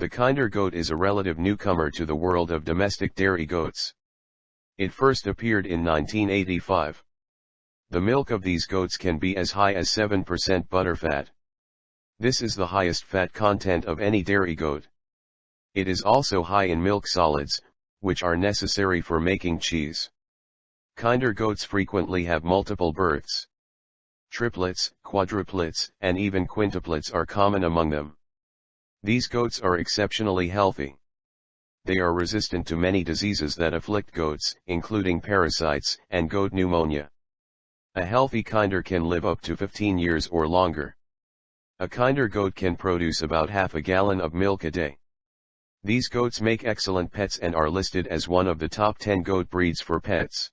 The kinder goat is a relative newcomer to the world of domestic dairy goats. It first appeared in 1985. The milk of these goats can be as high as 7% butterfat. This is the highest fat content of any dairy goat. It is also high in milk solids, which are necessary for making cheese. Kinder goats frequently have multiple births. Triplets, quadruplets, and even quintuplets are common among them. These goats are exceptionally healthy. They are resistant to many diseases that afflict goats, including parasites and goat pneumonia. A healthy kinder can live up to 15 years or longer. A kinder goat can produce about half a gallon of milk a day. These goats make excellent pets and are listed as one of the top 10 goat breeds for pets.